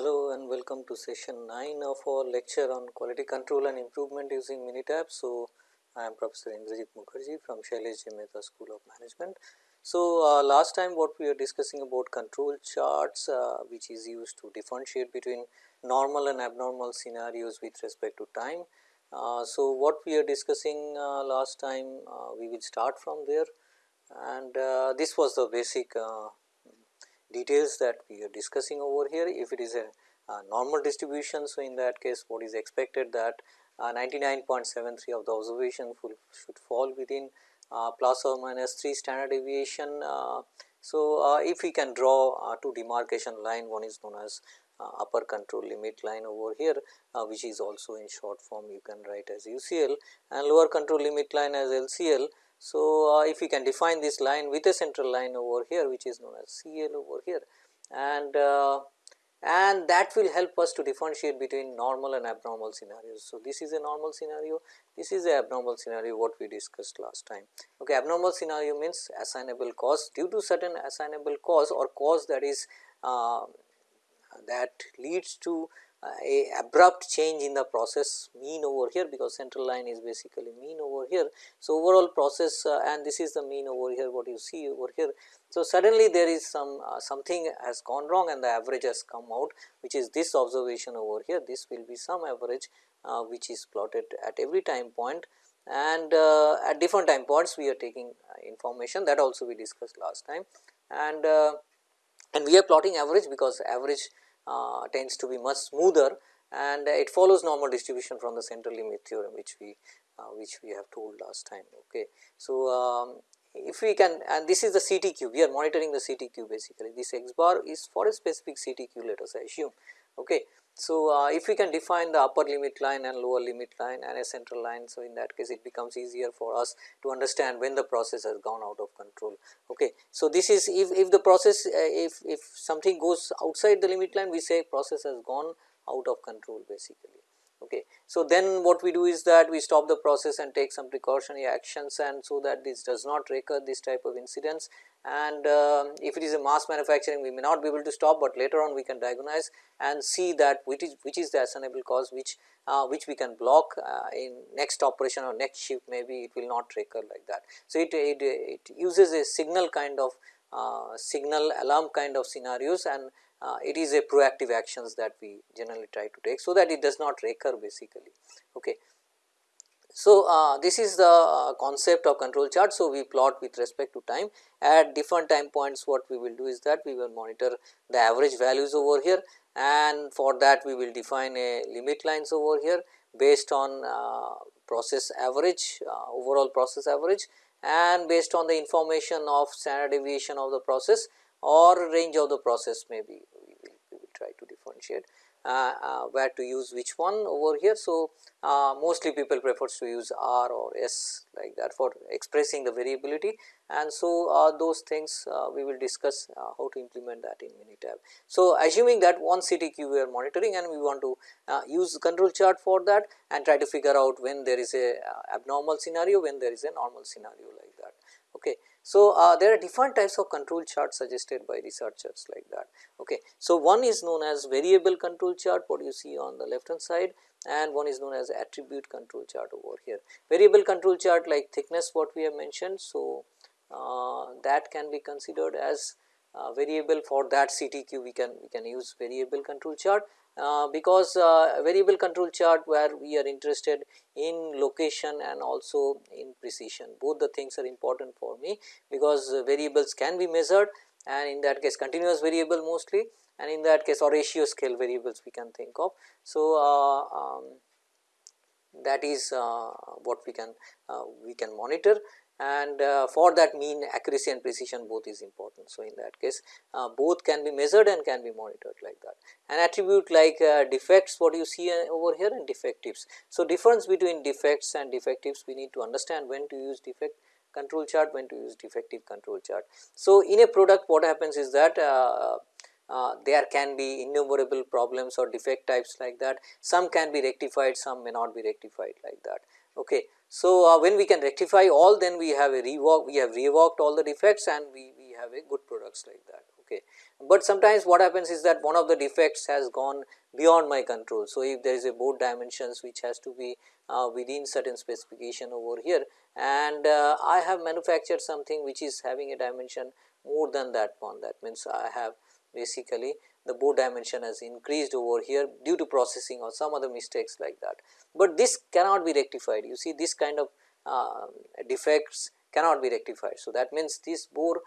Hello and welcome to session 9 of our lecture on quality control and improvement using Minitab. So, I am Professor Indrajit Mukherjee from Shailesh J. School of Management. So, uh, last time what we are discussing about control charts uh, which is used to differentiate between normal and abnormal scenarios with respect to time. Uh, so, what we are discussing uh, last time uh, we will start from there and uh, this was the basic details that we are discussing over here. If it is a Uh, normal distribution, so in that case what is expected that uh, 99.73 of the observation should fall within uh, plus or minus 3 standard deviation. Uh, so, uh, if we can draw uh, two demarcation line one is known as upper control limit line over here which is also in short form you can write as UCL and lower control limit line as LCL. So, if we can define this line with a central line over here which is known as CL over here and and that will help us to differentiate between normal and abnormal scenarios. So, this is a normal scenario, this is a abnormal scenario what we discussed last time. Okay, abnormal scenario means assignable cause due to certain assignable cause or cause that is uh, that leads to a abrupt change in the process mean over here because central line is basically mean over here. So, overall process uh, and this is the mean over here what you see over here. So, suddenly there is some uh, something has gone wrong and the average has come out which is this observation over here this will be some average uh, which is plotted at every time point and uh, at different time points we are taking uh, information that also we discussed last time and and we are plotting average because average uh, tends to be much smoother and it follows normal distribution from the central limit theorem which we uh, which we have told last time. Okay. So, um, if we can and this is the CTQ we are monitoring the CTQ basically this x bar is for a specific CTQ let us assume. Okay. So, uh, if we can define the upper limit line and lower limit line and a central line. So, in that case it becomes easier for us to understand when the process has gone out of control. Okay. So, this is if, if the process uh, if, if something goes outside the limit line we say process has gone out of control basically. Okay. So, then what we do is that we stop the process and take some precautionary actions and so that this does not recur this type of incidents and uh, if it is a mass manufacturing we may not be able to stop, but later on we can diagnose and see that which is which is the assignable cause which uh, which we can block uh, in next operation or next shift maybe it will not recur like that. So, it, it, it uses a signal kind of uh, signal alarm kind of scenarios and uh, it is a proactive actions that we generally try to take. So, that it does not recur basically. Okay. So, uh, this is the uh, concept of control chart. So, we plot with respect to time at different time points what we will do is that we will monitor the average values over here and for that we will define a limit lines over here based on uh, process average uh, overall process average and based on the information of standard deviation of the process or range of the process maybe we will, we will try to differentiate uh, uh, where to use which one over here. So, uh, mostly people prefers to use R or S like that for expressing the variability and so those things we will discuss how to implement that in Minitab. So, assuming that one CTQ we are monitoring and we want to use control chart for that and try to figure out when there is a abnormal scenario, when there is a normal scenario like that. Okay. So, uh, there are different types of control charts suggested by researchers like that. Okay. So, one is known as variable control chart what you see on the left hand side and one is known as attribute control chart over here. Variable control chart like thickness what we have mentioned. So, uh, that can be considered as uh, variable for that CTQ we can we can use variable control chart uh, because uh, variable control chart where we are interested in location and also in precision both the things are important for me because variables can be measured and in that case continuous variable mostly and in that case or ratio scale variables we can think of. So, uh, um, that is uh, what we can uh, we can monitor and uh, for that mean accuracy and precision both is important. So, in that case uh, both can be measured and can be monitored like that. An attribute like uh, defects what you see uh, over here and defectives. So, difference between defects and defectives we need to understand when to use defect control chart, when to use defective control chart. So, in a product what happens is that uh, there can be innumerable problems or defect types like that. Some can be rectified, some may not be rectified like that. Okay. So, uh, when we can rectify all then we have a rework, we have reworked all the defects and we, we have a good products like that. Okay. But sometimes what happens is that one of the defects has gone beyond my control. So, if there is a board dimensions which has to be uh, within certain specification over here and uh, I have manufactured something which is having a dimension more than that one that means I have basically the board dimension has increased over here due to processing or some other mistakes like that. But this cannot be rectified you see this kind of uh, defects cannot be rectified. So, that means this bore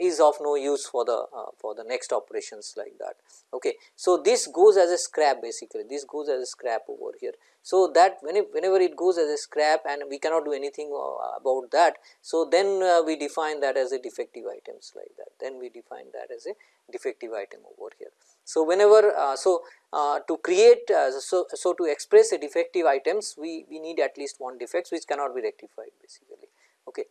is of no use for the uh, for the next operations like that. Okay. So, this goes as a scrap basically this goes as a scrap over here. So, that whenever it goes as a scrap and we cannot do anything uh, about that. So, then uh, we define that as a defective items like that then we define that as a defective item over here. So, whenever uh, so uh, to create uh, so, so to express a defective items we, we need at least one defects which cannot be rectified basically. Okay.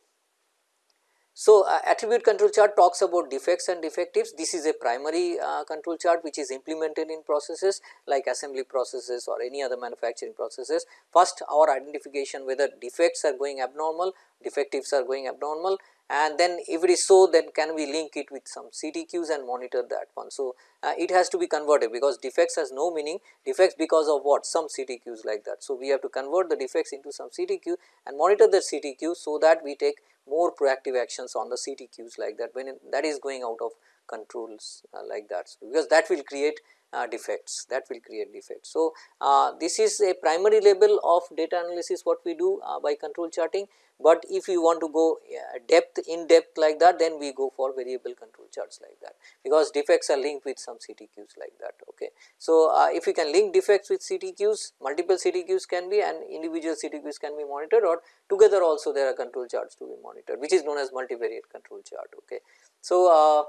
So, uh, attribute control chart talks about defects and defectives. This is a primary uh, control chart which is implemented in processes like assembly processes or any other manufacturing processes. First our identification whether defects are going abnormal, defectives are going abnormal and then if it is so then can we link it with some CTQs and monitor that one. So, uh, it has to be converted because defects has no meaning defects because of what some CTQs like that. So, we have to convert the defects into some CTQ and monitor the CTQ so that we take more proactive actions on the CTQs like that when that is going out of controls uh, like that. So, because that will create uh, defects that will create defects. So, uh, this is a primary level of data analysis what we do uh, by control charting, but if you want to go depth in depth like that then we go for variable control charts like that because defects are linked with some CTQs like that. Okay. So, uh, if you can link defects with CTQs multiple CTQs can be and individual CTQs can be monitored or together also there are control charts to be monitored which is known as multivariate control chart. Okay. So, uh,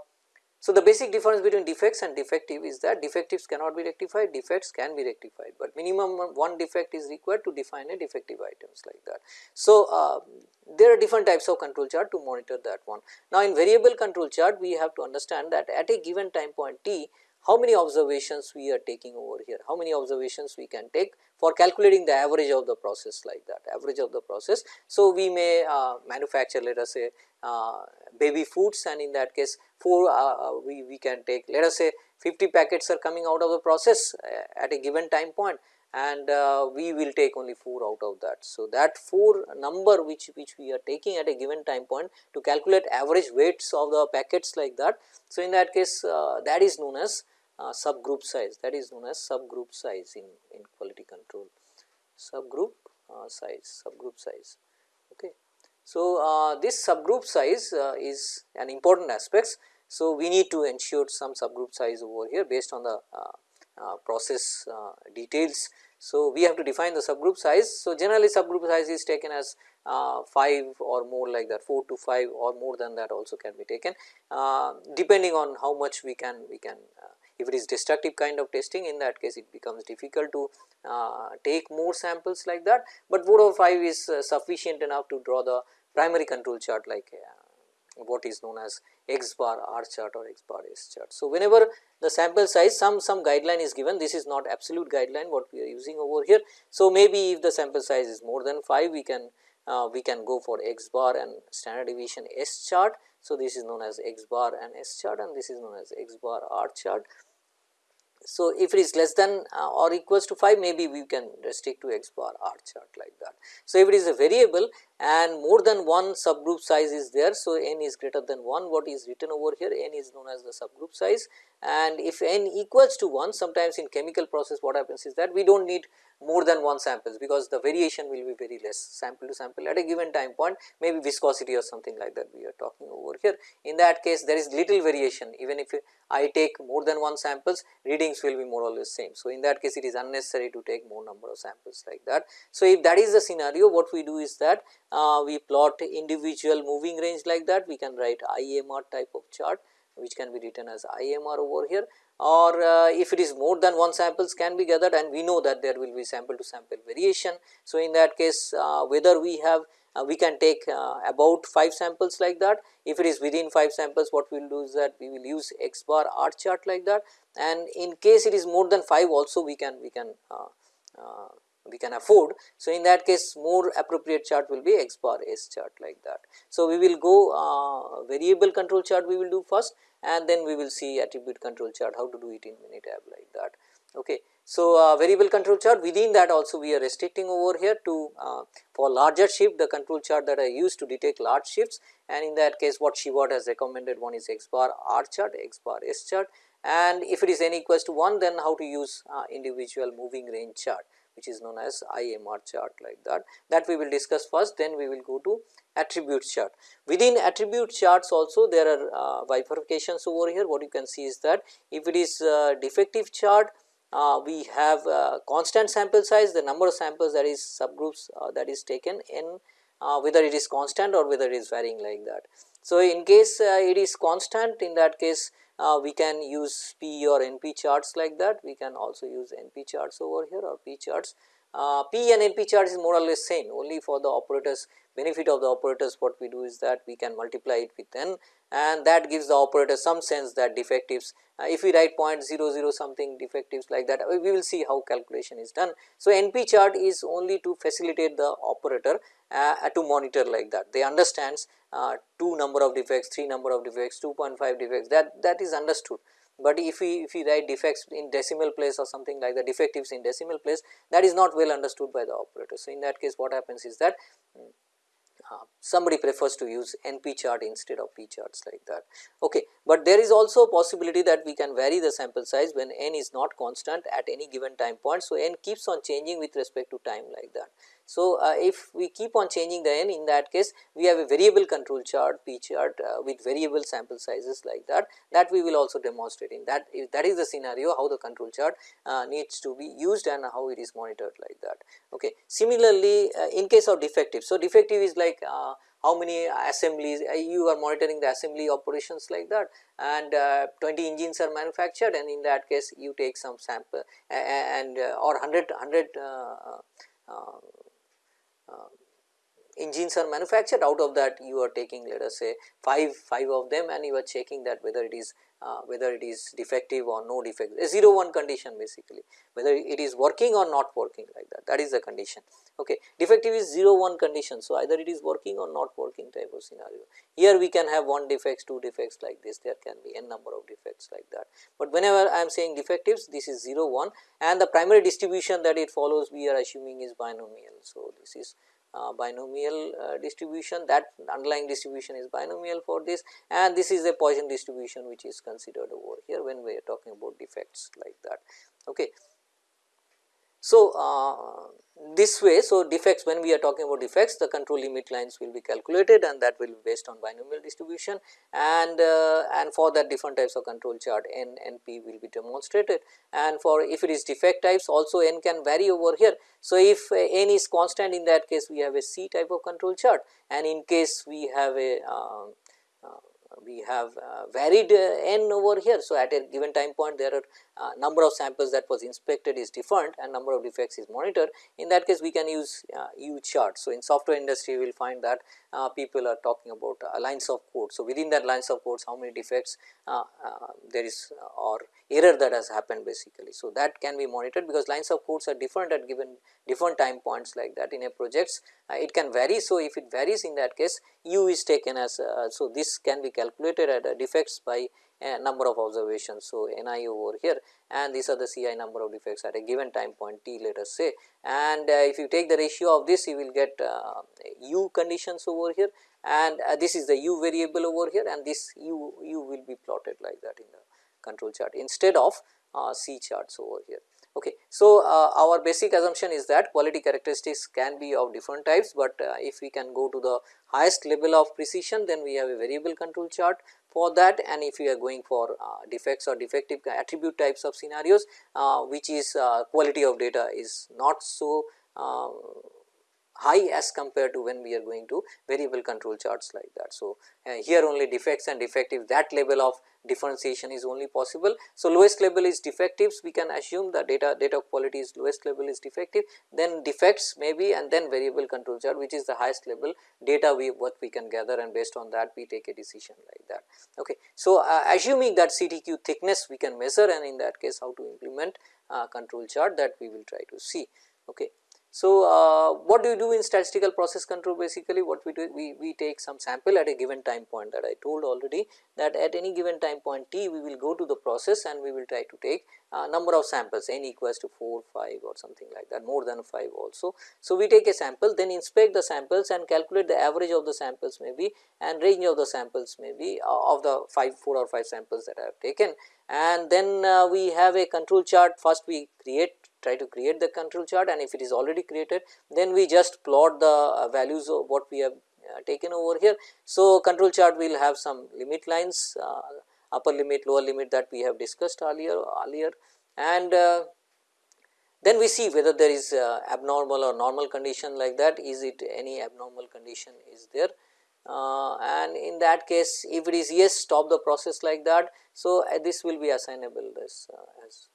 so, the basic difference between defects and defective is that defectives cannot be rectified, defects can be rectified, but minimum one defect is required to define a defective items like that. So, uh, there are different types of control chart to monitor that one. Now, in variable control chart we have to understand that at a given time point t how many observations we are taking over here, how many observations we can take for calculating the average of the process like that, average of the process. So, we may uh, manufacture let us say uh, baby foods and in that case 4 uh, uh, we, we can take let us say 50 packets are coming out of the process uh, at a given time point and uh, we will take only 4 out of that. So, that 4 number which, which we are taking at a given time point to calculate average weights of the packets like that. So, in that case that is known as uh, subgroup size that is known as subgroup size in, in quality control subgroup uh, size subgroup size okay. So, uh, this subgroup size uh, is an important aspects. So, we need to ensure some subgroup size over here based on the uh, uh, process details. So, we have to define the subgroup size. So, generally subgroup size is taken as uh, 5 or more like that 4 to 5 or more than that also can be taken uh, depending on how much we can we can uh, if it is destructive kind of testing in that case it becomes difficult to uh, take more samples like that, but 4 or 5 is uh, sufficient enough to draw the primary control chart like uh, what is known as x bar r chart or x bar s chart. So, whenever the sample size some some guideline is given this is not absolute guideline what we are using over here. So, maybe if the sample size is more than 5 we can uh, we can go for x bar and standard deviation S chart. So, this is known as x bar and S chart and this is known as x bar R chart. So, if it is less than uh, or equals to 5 maybe we can restrict to x bar r chart like that. So, if it is a variable and more than one subgroup size is there. So, n is greater than 1 what is written over here n is known as the subgroup size and if n equals to 1 sometimes in chemical process what happens is that we do not need more than one samples because the variation will be very less sample to sample at a given time point maybe viscosity or something like that we are talking over here. In that case there is little variation even if I take more than one samples readings will be more or less same. So, in that case it is unnecessary to take more number of samples like that. So, if that is the scenario what we do is that uh, we plot individual moving range like that we can write IMR type of chart which can be written as IMR over here or uh, if it is more than one samples can be gathered and we know that there will be sample to sample variation. So, in that case uh, whether we have uh, we can take uh, about 5 samples like that. If it is within 5 samples what we will do is that we will use x bar R chart like that and in case it is more than 5 also we can we can uh, uh, we can afford. So, in that case more appropriate chart will be x bar s chart like that. So, we will go uh, variable control chart we will do first and then we will see attribute control chart how to do it in Minitab like that. Okay. So, uh, variable control chart within that also we are restricting over here to uh, for larger shift the control chart that I use to detect large shifts and in that case what Shewhart has recommended one is x bar r chart, x bar s chart and if it is n equals to 1 then how to use uh, individual moving range chart which is known as IMR chart like that. That we will discuss first then we will go to attribute chart. Within attribute charts also there are uh, bifurcations over here what you can see is that if it is uh, defective chart uh, we have uh, constant sample size the number of samples that is subgroups uh, that is taken in uh, whether it is constant or whether it is varying like that. So, in case it is constant in that case uh, we can use P or NP charts like that, we can also use NP charts over here or P charts. Uh, P and NP charts is more or less same only for the operators benefit of the operators what we do is that we can multiply it with n and that gives the operator some sense that defectives uh, if we write 0.00 something defectives like that we will see how calculation is done. So, NP chart is only to facilitate the operator uh, to monitor like that they understands uh, 2 number of defects, 3 number of defects, 2.5 defects that that is understood. But if we if we write defects in decimal place or something like the defectives in decimal place that is not well understood by the operator. So, in that case what happens is that somebody prefers to use NP chart instead of P charts like that. Okay. But there is also a possibility that we can vary the sample size when n is not constant at any given time point. So, n keeps on changing with respect to time like that. So, uh, if we keep on changing the n in that case we have a variable control chart p chart uh, with variable sample sizes like that that we will also demonstrate in that if that is the scenario how the control chart uh, needs to be used and how it is monitored like that. Okay. Similarly, in case of defective. So, defective is like how many assemblies you are monitoring the assembly operations like that and uh, 20 engines are manufactured and in that case you take some sample and uh, or 100 100 uh, Um, engines are manufactured. Out of that you are taking let us say 5 5 of them and you are checking that whether it is uh, whether it is defective or no defect a 0 1 condition basically whether it is working or not working like that that is the condition. Okay defective is 0 1 condition so either it is working or not working type of scenario. Here we can have one defects two defects like this there can be n number of defects like that. But whenever i am saying defectives this is 0 1 and the primary distribution that it follows we are assuming is binomial. So this is binomial uh, distribution that underlying distribution is binomial for this and this is a Poisson distribution which is considered over here when we are talking about defects like that. Okay. So, uh, this way, so defects when we are talking about defects the control limit lines will be calculated and that will be based on binomial distribution and uh, and for that different types of control chart n and p will be demonstrated and for if it is defect types also n can vary over here. So, if uh, n is constant in that case we have a c type of control chart and in case we have a uh, uh we have uh, varied uh, n over here. So, at a given time point there are uh, number of samples that was inspected is different and number of defects is monitored. In that case we can use U chart. So, in software industry we will find that people are talking about lines of code. So, within that lines of codes how many defects there is or error that has happened basically. So, that can be monitored because lines of codes are different at given different time points like that in a projects uh, it can vary. So, if it varies in that case u is taken as uh, so this can be calculated at uh, defects by number of observations. So, n i over here and these are the c i number of defects at a given time point t let us say and uh, if you take the ratio of this you will get uh, u conditions over here and uh, this is the u variable over here and this u u will be plotted like that in the control chart instead of C charts over here. Okay. So, uh, our basic assumption is that quality characteristics can be of different types, but uh, if we can go to the highest level of precision then we have a variable control chart for that and if we are going for uh, defects or defective attribute types of scenarios uh, which is uh, quality of data is not so high as compared to when we are going to variable control charts like that. So, uh, here only defects and defective that level of differentiation is only possible. So, lowest level is defectives we can assume the data data quality is lowest level is defective then defects maybe and then variable control chart which is the highest level data we what we can gather and based on that we take a decision like that. Okay. So, uh, assuming that CTQ thickness we can measure and in that case how to implement uh, control chart that we will try to see. Okay. So, uh, what do you do in statistical process control? Basically what we do we, we take some sample at a given time point that I told already that at any given time point t we will go to the process and we will try to take uh, number of samples n equals to 4, 5 or something like that more than 5 also. So, we take a sample then inspect the samples and calculate the average of the samples maybe and range of the samples maybe uh, of the 5 4 or 5 samples that I have taken. And then uh, we have a control chart. First we create try to create the control chart and if it is already created then we just plot the uh, values of what we have uh, taken over here. So, control chart will have some limit lines uh, upper limit lower limit that we have discussed earlier earlier and uh, then we see whether there is uh, abnormal or normal condition like that is it any abnormal condition is there uh, and in that case if it is yes stop the process like that. So, this will be assignable this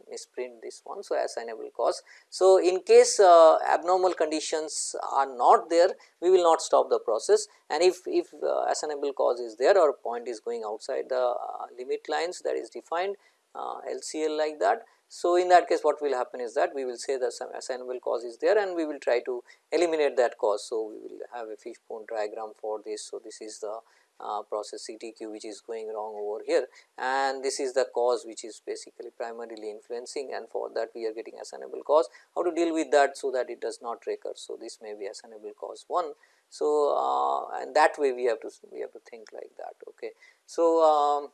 misprint this one. So, assignable cause. So, in case uh, abnormal conditions are not there we will not stop the process and if, if uh, assignable cause is there or point is going outside the uh, limit lines that is defined LCL like that so, in that case what will happen is that we will say that some assignable cause is there and we will try to eliminate that cause. So, we will have a fishbone diagram for this. So, this is the uh, process CTQ which is going wrong over here and this is the cause which is basically primarily influencing and for that we are getting assignable cause. How to deal with that so that it does not recur. So, this may be assignable cause 1. So, uh, and that way we have to we have to think like that. Okay. So, um,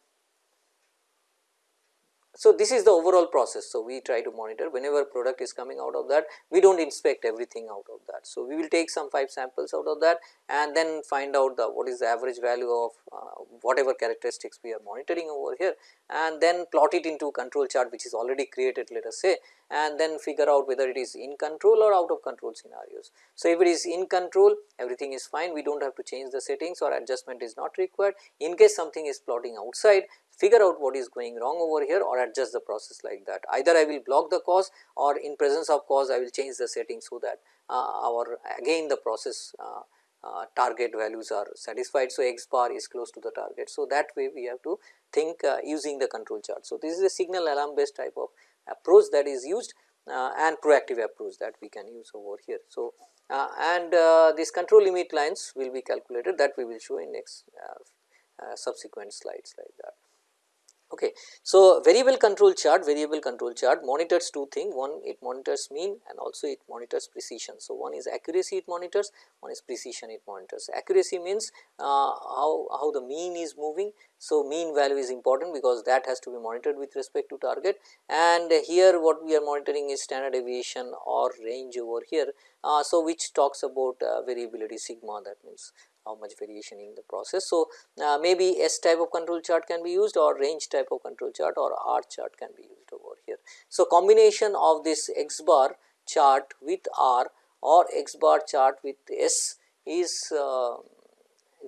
so, this is the overall process. So, we try to monitor whenever product is coming out of that we do not inspect everything out of that. So, we will take some 5 samples out of that and then find out the what is the average value of uh, whatever characteristics we are monitoring over here and then plot it into control chart which is already created let us say and then figure out whether it is in control or out of control scenarios. So, if it is in control everything is fine we do not have to change the settings or adjustment is not required in case something is plotting outside figure out what is going wrong over here or adjust the process like that. Either I will block the cause or in presence of cause I will change the setting so that uh, our again the process uh, uh, target values are satisfied. So, x bar is close to the target. So, that way we have to think uh, using the control chart. So, this is a signal alarm based type of approach that is used uh, and proactive approach that we can use over here. So, uh, and these control limit lines will be calculated that we will show in next subsequent slides like that. Okay. So, variable control chart, variable control chart monitors two things, one it monitors mean and also it monitors precision. So, one is accuracy it monitors, one is precision it monitors. Accuracy means uh, how, how the mean is moving. So, mean value is important because that has to be monitored with respect to target and here what we are monitoring is standard deviation or range over here. Uh, so, which talks about uh, variability sigma that means how much variation in the process. So, uh, maybe S type of control chart can be used or range type of control chart or R chart can be used over here. So, combination of this X bar chart with R or X bar chart with S is uh,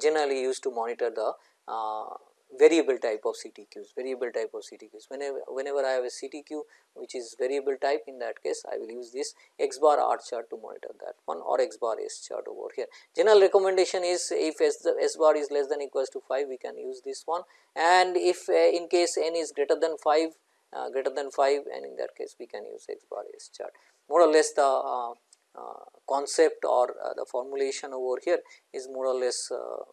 generally used to monitor the uh, variable type of CTQs, variable type of CTQs. Whenever, whenever I have a CTQ which is variable type in that case I will use this x bar r chart to monitor that one or x bar s chart over here. General recommendation is if s, the s bar is less than equals to 5 we can use this one and if uh, in case n is greater than 5 uh, greater than 5 and in that case we can use x bar s chart. More or less the uh, uh concept or uh, the formulation over here is more or less uh,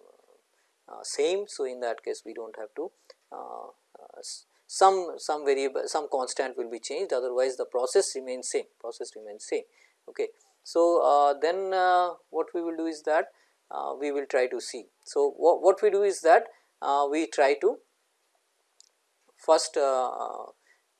same. So, in that case we do not have to uh, uh, some some variable some constant will be changed otherwise the process remains same process remains same. Okay. So, then what we will do is that we will try to see. So, what, what we do is that we try to first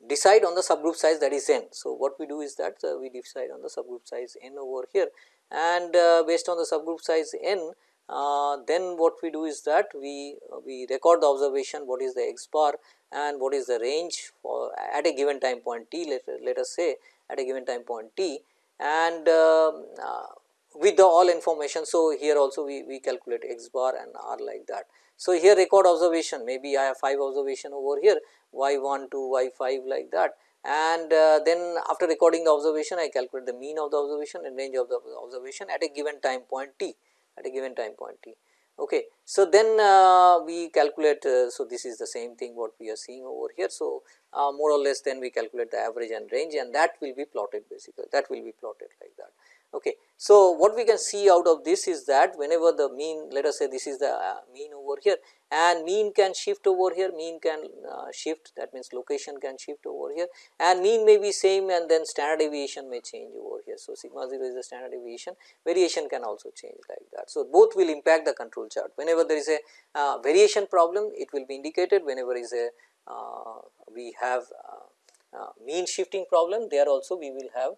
decide on the subgroup size that is n. So, what we do is that uh, we decide on the subgroup size n over here and uh, based on the subgroup size n uh, then what we do is that we uh, we record the observation what is the x bar and what is the range for at a given time point t let, let us say at a given time point t and um, uh, with the all information. So, here also we, we calculate x bar and r like that. So, here record observation maybe I have 5 observation over here y 1 to y 5 like that and uh, then after recording the observation I calculate the mean of the observation and range of the observation at a given time point t at a given time point t. Okay. So, then uh, we calculate, uh, so this is the same thing what we are seeing over here. So, uh, more or less then we calculate the average and range and that will be plotted basically that will be plotted like that. Okay. So, what we can see out of this is that whenever the mean let us say this is the uh, mean over here and mean can shift over here, mean can uh, shift that means location can shift over here and mean may be same and then standard deviation may change over here. So, sigma 0 is the standard deviation variation can also change like that. So, both will impact the control chart whenever there is a uh, variation problem it will be indicated whenever is a uh, we have uh, uh, mean shifting problem there also we will have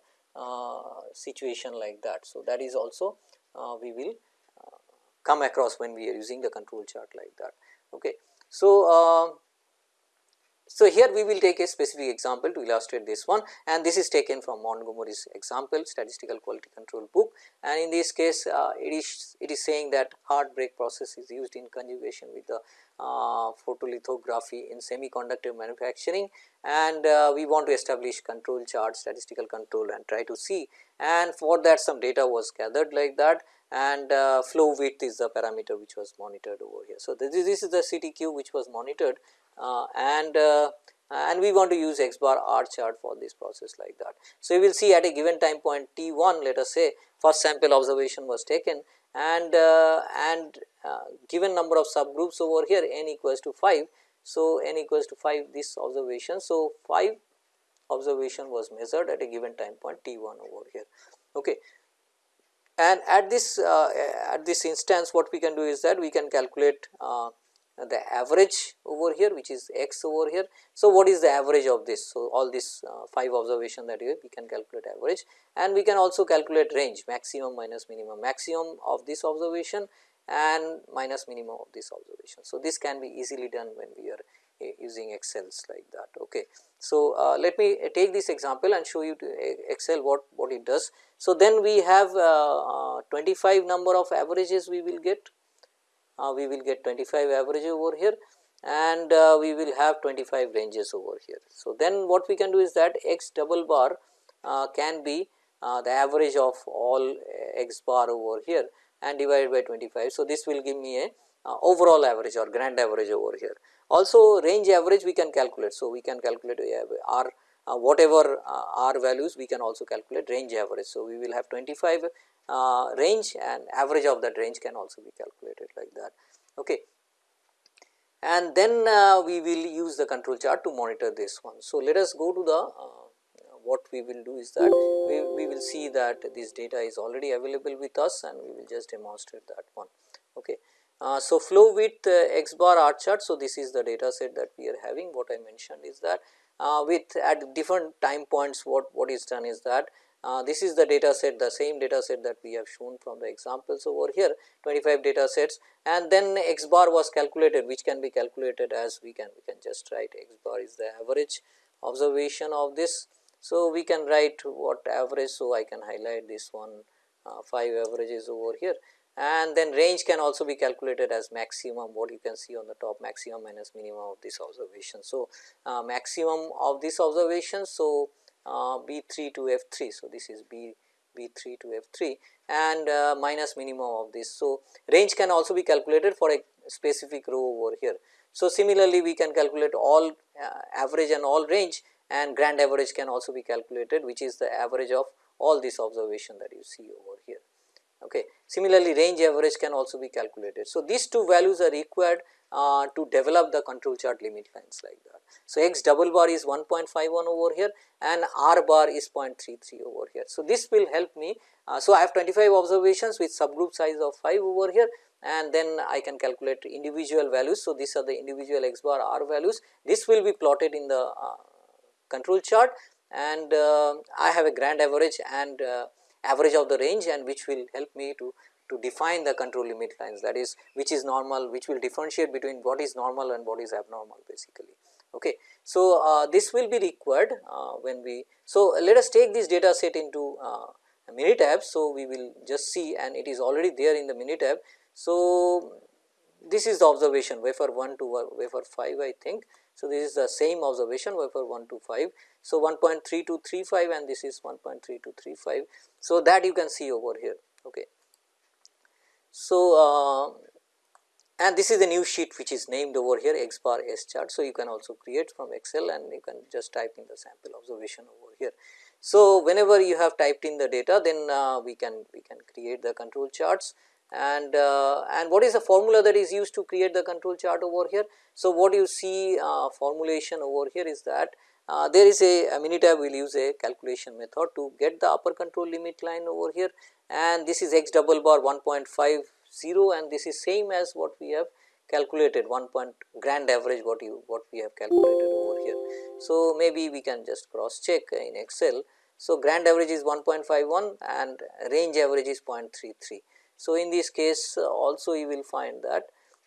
situation like that. So, that is also uh, we will uh, come across when we are using the control chart like that. Okay. So, so, here we will take a specific example to illustrate this one and this is taken from Montgomery's example statistical quality control book. And in this case uh, it is it is saying that hard bake process is used in conjugation with the uh, photolithography in semiconductor manufacturing. And uh, we want to establish control chart statistical control and try to see. And for that some data was gathered like that. And uh, flow width is the parameter which was monitored over here. So, this is, this is the CTQ which was monitored and uh, and we want to use x bar r chart for this process like that. So, you will see at a given time point t 1 let us say first sample observation was taken and uh, and given number of subgroups over here n equals to 5. So, n equals to 5 this observation. So, 5 observation was measured at a given time point t 1 over here. Okay. And at this uh, at this instance what we can do is that we can calculate uh, the average over here which is x over here. So, what is the average of this? So, all this uh, 5 observation that we can calculate average and we can also calculate range maximum minus minimum maximum of this observation and minus minimum of this observation. So, this can be easily done when we are uh, using excels like that. Okay. So, uh, let me take this example and show you to excel what, what it does. So, then we have uh, uh 25 number of averages we will get uh, we will get 25 average over here and uh, we will have 25 ranges over here. So, then what we can do is that x double bar uh, can be uh, the average of all uh, x bar over here and divided by 25. So, this will give me a uh, overall average or grand average over here. Also range average we can calculate. So, we can calculate r uh, whatever uh, r values we can also calculate range average. So, we will have 25 uh, range and average of that range can also be calculated like. Okay. And then uh, we will use the control chart to monitor this one. So, let us go to the uh, what we will do is that we, we will see that this data is already available with us and we will just demonstrate that one. Okay. Uh, so, flow width uh, x bar R chart. So, this is the data set that we are having what I mentioned is that uh, with at different time points what, what is done is that uh, this is the data set the same data set that we have shown from the examples over here 25 data sets and then x bar was calculated which can be calculated as we can we can just write x bar is the average observation of this. So, we can write what average. So, I can highlight this one uh, 5 averages over here and then range can also be calculated as maximum what you can see on the top maximum minus minimum of this observation. So, uh, maximum of this observation. So, B 3 to F 3. So, this is B B 3 to F 3 and uh, minus minimum of this. So, range can also be calculated for a specific row over here. So, similarly we can calculate all uh, average and all range and grand average can also be calculated which is the average of all this observation that you see over here. Okay. Similarly, range average can also be calculated. So, these two values are required uh, to develop the control chart limit lines like that. So, x double bar is 1.51 over here and r bar is 0.33 over here. So, this will help me. Uh, so, I have 25 observations with subgroup size of 5 over here and then I can calculate individual values. So, these are the individual x bar r values. This will be plotted in the uh, control chart and uh, I have a grand average and uh, average of the range and which will help me to to define the control limit lines that is which is normal which will differentiate between what is normal and what is abnormal basically. Okay. So, uh, this will be required uh, when we so let us take this data set into uh, Minitab. So, we will just see and it is already there in the Minitab. So, this is the observation wafer 1 to wafer 5 I think. So, this is the same observation wafer 1 to 5. So, 1.3235 and this is 1.3235. So, that you can see over here. Okay. So, uh, and this is a new sheet which is named over here x bar S chart. So, you can also create from excel and you can just type in the sample observation over here. So, whenever you have typed in the data then uh, we can we can create the control charts and uh, and what is the formula that is used to create the control chart over here. So, what you see uh, formulation over here is that uh, there is a, a Minitab will use a calculation method to get the upper control limit line over here and this is x double bar 1.50 and this is same as what we have calculated 1 point grand average what you what we have calculated over here. So, maybe we can just cross check in excel. So, grand average is 1.51 and range average is 0.33. So, in this case also you will find that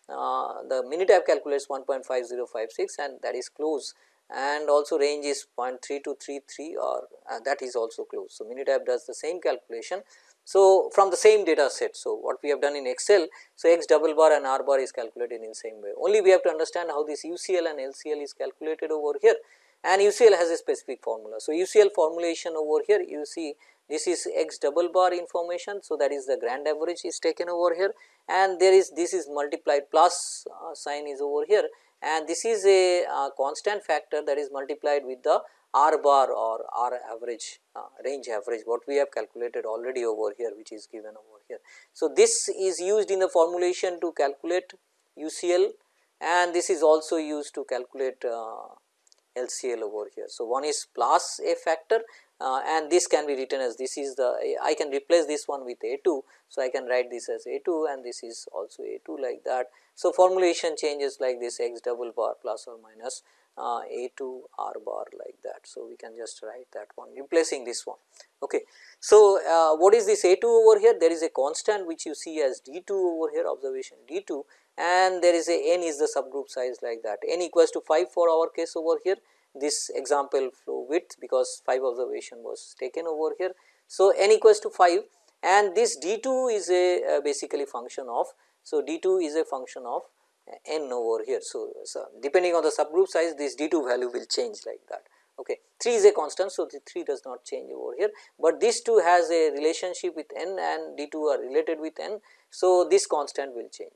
uh, the Minitab calculates 1.5056 and that is close and also range is 0.3233 or uh, that is also close. So, Minitab does the same calculation. So, from the same data set. So, what we have done in Excel, so x double bar and r bar is calculated in the same way. Only we have to understand how this UCL and LCL is calculated over here and UCL has a specific formula. So, UCL formulation over here you see this is x double bar information. So, that is the grand average is taken over here and there is this is multiplied plus uh, sign is over here and this is a uh, constant factor that is multiplied with the r bar or r average uh, range average what we have calculated already over here which is given over here. So, this is used in the formulation to calculate UCL and this is also used to calculate uh, LCL over here. So, one is plus a factor uh, and this can be written as this is the I can replace this one with A 2. So, I can write this as A 2 and this is also A 2 like that. So, formulation changes like this x double bar plus or minus uh, A 2 R bar like that. So, we can just write that one replacing this one. Okay. So, uh, what is this A 2 over here? There is a constant which you see as D 2 over here observation D 2 and there is a n is the subgroup size like that n equals to 5 for our case over here this example flow width because 5 observation was taken over here. So, n equals to 5 and this d 2 is a uh, basically function of. So, d 2 is a function of n over here. So, so, depending on the subgroup size this d 2 value will change like that. Okay. 3 is a constant. So, the 3 does not change over here, but this 2 has a relationship with n and d 2 are related with n. So, this constant will change.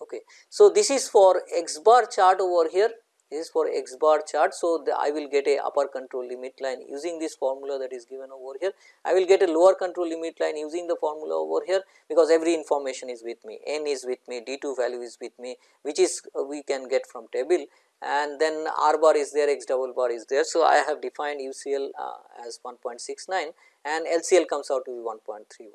Okay. So, this is for x bar chart over here this is for x bar chart. So, I will get a upper control limit line using this formula that is given over here. I will get a lower control limit line using the formula over here because every information is with me, n is with me, d 2 value is with me which is uh, we can get from table and then r bar is there, x double bar is there. So, I have defined UCL uh, as 1.69 and LCL comes out to be 1.31.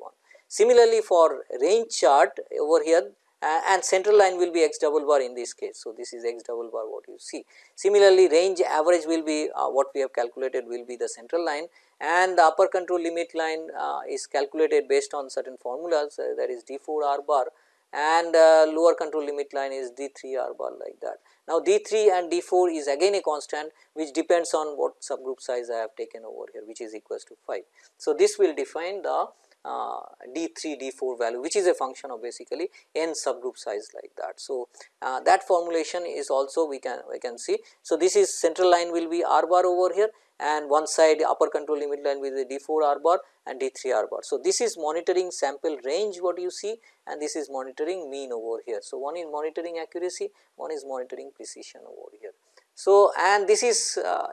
Similarly, for range chart over here uh, and central line will be x double bar in this case. So, this is x double bar what you see. Similarly, range average will be uh, what we have calculated will be the central line and the upper control limit line uh, is calculated based on certain formulas uh, that is d 4 r bar and uh, lower control limit line is d 3 r bar like that. Now, d 3 and d 4 is again a constant which depends on what subgroup size I have taken over here which is equals to 5. So, this will define the uh, D3, D4 value which is a function of basically n subgroup size like that. So, uh, that formulation is also we can we can see. So, this is central line will be r bar over here and one side upper control limit line with the D4 r bar and D3 r bar. So, this is monitoring sample range what you see and this is monitoring mean over here. So, one is monitoring accuracy, one is monitoring precision over here. So, and this is uh,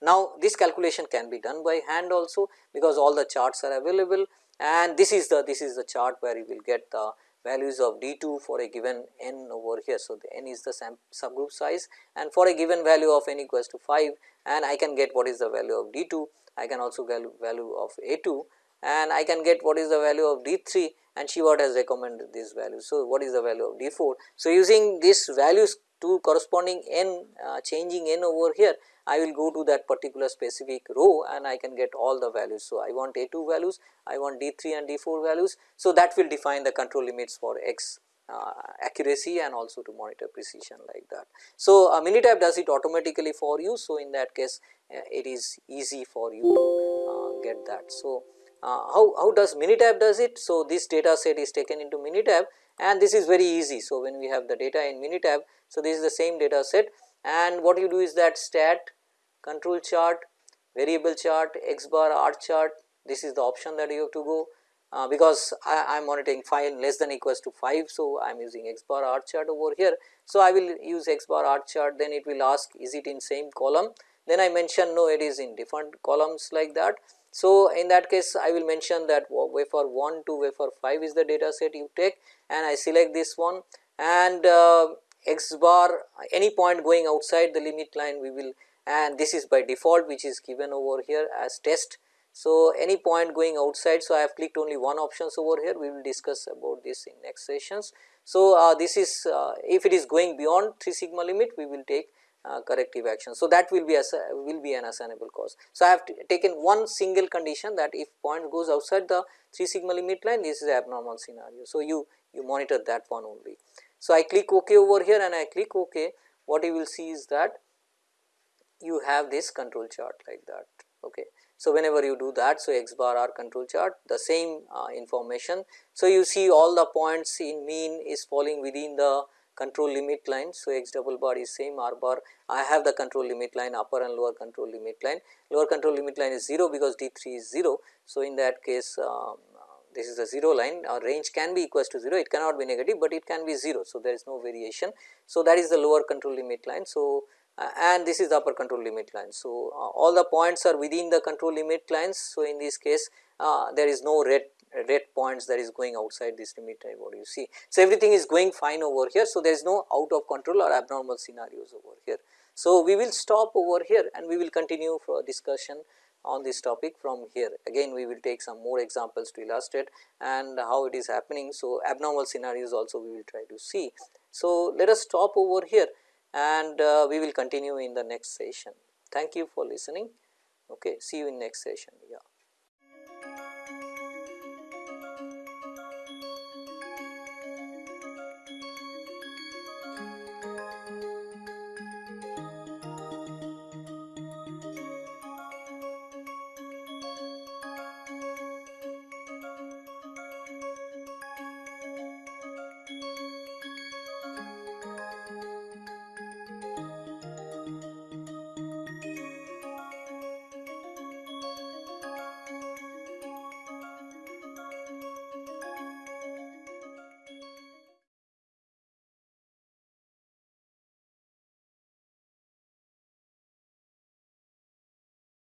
now this calculation can be done by hand also because all the charts are available and this is the this is the chart where you will get the values of d 2 for a given n over here. So, the n is the subgroup size and for a given value of n equals to 5 and I can get what is the value of d 2, I can also get value of a 2 and I can get what is the value of d 3 and Shewhart has recommended this value. So, what is the value of d 4? So, using these values to corresponding n uh, changing n over here I will go to that particular specific row and I can get all the values. So, I want A 2 values, I want D 3 and D 4 values. So, that will define the control limits for X uh, accuracy and also to monitor precision like that. So, uh, Minitab does it automatically for you. So, in that case uh, it is easy for you to uh, get that. So, uh, how, how does Minitab does it? So, this data set is taken into Minitab and this is very easy. So, when we have the data in Minitab, so this is the same data set and what you do is that stat control chart, variable chart, x bar R chart, this is the option that you have to go uh, because I am monitoring 5 less than equals to 5. So, I am using x bar R chart over here. So, I will use x bar R chart then it will ask is it in same column then I mention no it is in different columns like that. So, in that case I will mention that wafer 1 to wafer 5 is the data set you take and I select this one and uh, x bar any point going outside the limit line we will and this is by default which is given over here as test so, any point going outside. So, I have clicked only one options over here we will discuss about this in next sessions. So, uh, this is uh, if it is going beyond 3 sigma limit we will take uh, corrective action. So, that will be as will be an assignable cause. So, I have taken one single condition that if point goes outside the 3 sigma limit line this is abnormal scenario. So, you you monitor that one only. So, I click ok over here and I click ok what you will see is that you have this control chart like that. Okay. So, whenever you do that, so x bar r control chart the same uh, information. So, you see all the points in mean is falling within the control limit line. So, x double bar is same r bar I have the control limit line upper and lower control limit line lower control limit line is 0 because D 3 is 0. So, in that case um, this is a 0 line our range can be equals to 0 it cannot be negative, but it can be 0. So, there is no variation. So, that is the lower control limit line. So, and this is the upper control limit line. So, uh, all the points are within the control limit lines. So, in this case uh, there is no red red points that is going outside this limit line what you see. So, everything is going fine over here. So, there is no out of control or abnormal scenarios over here. So, we will stop over here and we will continue for discussion on this topic from here. Again we will take some more examples to illustrate and how it is happening. So, abnormal scenarios also we will try to see. So, let us stop over here and uh, we will continue in the next session. Thank you for listening. Okay, see you in next session. Yeah.